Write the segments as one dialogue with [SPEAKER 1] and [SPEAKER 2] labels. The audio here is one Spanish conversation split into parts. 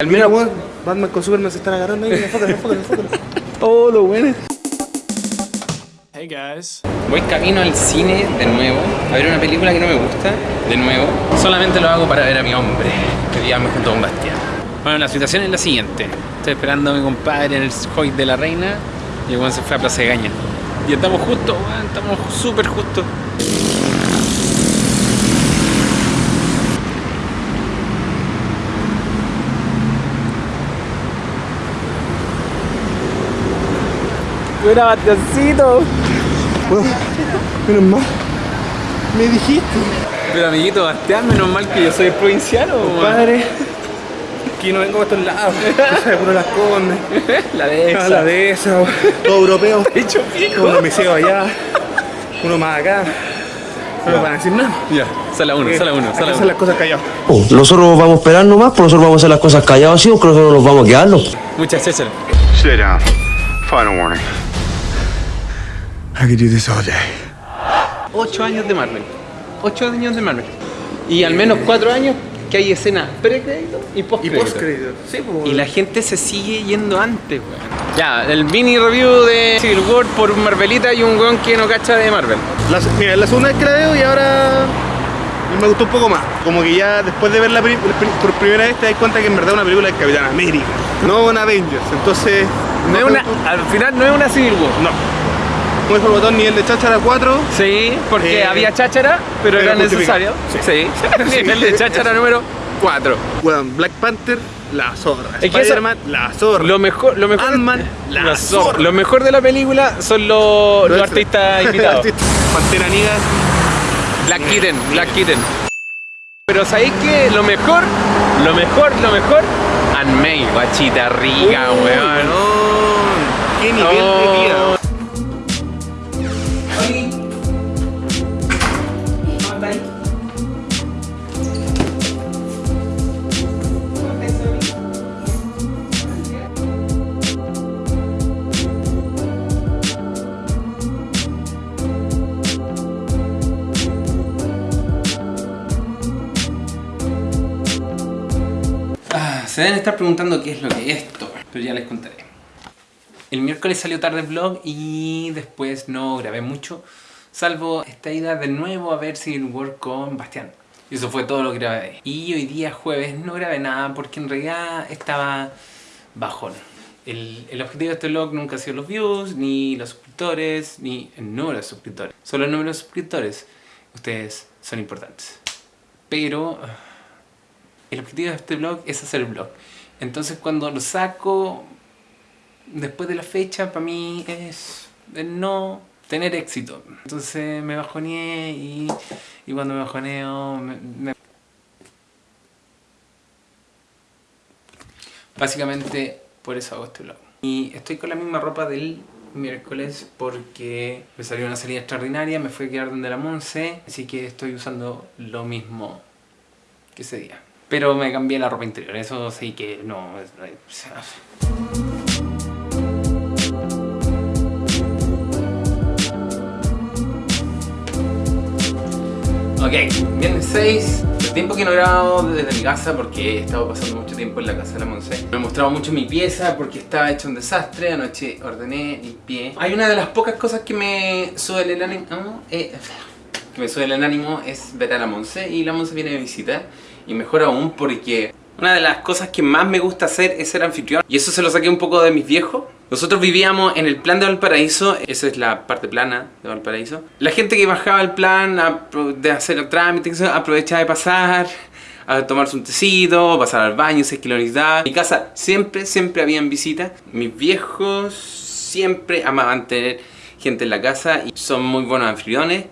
[SPEAKER 1] Al
[SPEAKER 2] Mira, weón, Batman con Superman se están agarrando ahí. Enfócalo, enfócalo, enfócalo.
[SPEAKER 1] Oh, lo bueno.
[SPEAKER 3] Hey guys.
[SPEAKER 1] Voy camino al cine de nuevo a ver una película que no me gusta, de nuevo. Solamente lo hago para ver a mi hombre, que digamos junto con Bastián. Bueno, la situación es la siguiente. Estoy esperando a mi compadre en el Hoy de la Reina y el weón se fue a Plaza de Gaña. Y estamos justo, weón, estamos súper justos. Buena Bastiancito.
[SPEAKER 2] Weón, menos mal. Me dijiste,
[SPEAKER 1] Pero amiguito Bastián, menos mal que yo soy provinciano, weón.
[SPEAKER 2] padre. Que no vengo a estos lados. Tú sabes, puro las condes.
[SPEAKER 1] La de
[SPEAKER 2] Ah,
[SPEAKER 1] esa.
[SPEAKER 2] la de esa, weón. todo europeo.
[SPEAKER 1] Hecho pico.
[SPEAKER 2] Uno miseo allá, uno más acá. No nos van a decir nada.
[SPEAKER 1] Ya, sala uno, sala uno,
[SPEAKER 2] que
[SPEAKER 1] sala uno.
[SPEAKER 2] las cosas callados.
[SPEAKER 4] Oh, Nosotros vamos a esperar nomás, pues nosotros vamos a hacer las cosas callados así, porque nosotros nos vamos a quedarlo.
[SPEAKER 1] Muchas gracias.
[SPEAKER 5] Sit down. Final warning.
[SPEAKER 2] I could do this all day.
[SPEAKER 1] Ocho años de Marvel. Ocho años de Marvel. Y al menos cuatro años que hay escena pre-crédito y
[SPEAKER 2] Y
[SPEAKER 1] post-crédito.
[SPEAKER 2] post-crédito. Sí, pues.
[SPEAKER 1] Y la gente se sigue yendo antes, weón. Ya, el mini review de Civil War por un Marvelita y un weón que no cacha de Marvel.
[SPEAKER 2] La, mira, es la segunda vez que la veo y ahora me gustó un poco más. Como que ya después de ver la película por primera vez te das cuenta que en verdad es una película de Capitán América, no un Avengers. Entonces,
[SPEAKER 1] No es una, al final no es una Civil War.
[SPEAKER 2] No. Dijo el botón, nivel de cháchara 4.
[SPEAKER 1] Sí, porque
[SPEAKER 2] Eh,
[SPEAKER 1] había cháchara, pero, era necesario. Sí. Nivel de cháchara número 4.
[SPEAKER 2] Bueno, Black Panther, la zorra.
[SPEAKER 1] Es que
[SPEAKER 2] Spider-Man, la zorra.
[SPEAKER 1] Lo mejor, lo mejor,
[SPEAKER 2] Ant-Man, la
[SPEAKER 1] lo,
[SPEAKER 2] zorra.
[SPEAKER 1] lo mejor de la película son los, los
[SPEAKER 2] Los
[SPEAKER 1] artistas invitados.
[SPEAKER 2] Pantera Negra.
[SPEAKER 1] Black Kitten, Black Kitten. Pero ¿sabéis que lo mejor, lo mejor, lo mejor? May, guachita rica, weón.
[SPEAKER 2] Qué nivel de vida.
[SPEAKER 1] Se deben estar preguntando qué es lo que es esto, pero ya les contaré. El miércoles salió tarde el vlog y después no grabé mucho, salvo esta ida de nuevo a ver Civil War con Bastián. Y eso fue todo lo que grabé. Y hoy día jueves no grabé nada porque en realidad estaba bajón. El, el objetivo de este vlog nunca ha sido los views, ni los suscriptores, ni el número de suscriptores. Solo el número de suscriptores. Ustedes son importantes. Pero el objetivo de este vlog es hacer el vlog. Entonces cuando lo saco después de la fecha, para mí es no tener éxito. Entonces me bajoneé y, y cuando me bajoneo... me- me- Básicamente por eso hago este vlog. Y estoy con la misma ropa del miércoles porque me salió una salida extraordinaria, me fui a quedar donde la Monse, así que estoy usando lo mismo que ese día. Pero me cambié la ropa interior, eso sí que no... sea, Ok, viernes 6. El tiempo que no he grabado desde mi casa porque he estado pasando mucho tiempo en la casa de la Monse. Me he mostrado mucho mi pieza porque estaba hecho un desastre. Anoche ordené, limpié. Hay una de las pocas cosas que me sube el ánimo. eh, que me sube el ánimo es ver a la Monse y la Monse viene de visita. Y mejor aún porque una de las cosas que más me gusta hacer es ser anfitrión. Y eso se lo saqué un poco de mis viejos. Nosotros vivíamos en el plan de Valparaíso, esa es la parte plana de Valparaíso. La gente que bajaba el plan de hacer el trámite, aprovechaba de pasar, a tomarse un tecito, pasar al baño, si es que lo necesitaba. En mi casa siempre, siempre habían visitas. Mis viejos siempre amaban tener gente en la casa y son muy buenos anfitriones.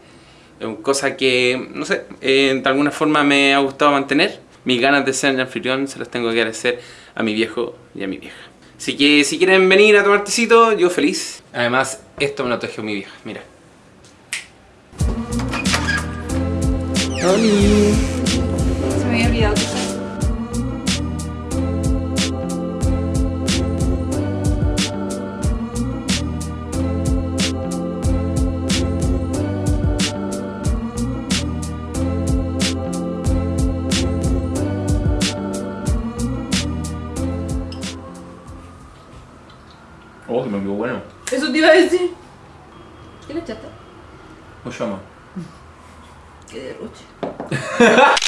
[SPEAKER 1] Es una cosa que, no sé, eh, de alguna forma me ha gustado mantener. Mis ganas de ser anfitrión se las tengo que agradecer a mi viejo y a mi vieja. Así que si quieren venir a tomar tecito, yo feliz. Además, esto me lo tejió mi vieja, mira.
[SPEAKER 6] Se me había olvidado.
[SPEAKER 7] Oh, que me quedó bueno.
[SPEAKER 6] Eso te iba a decir. ¿Qué le echaste?
[SPEAKER 7] Más.
[SPEAKER 6] Qué derroche.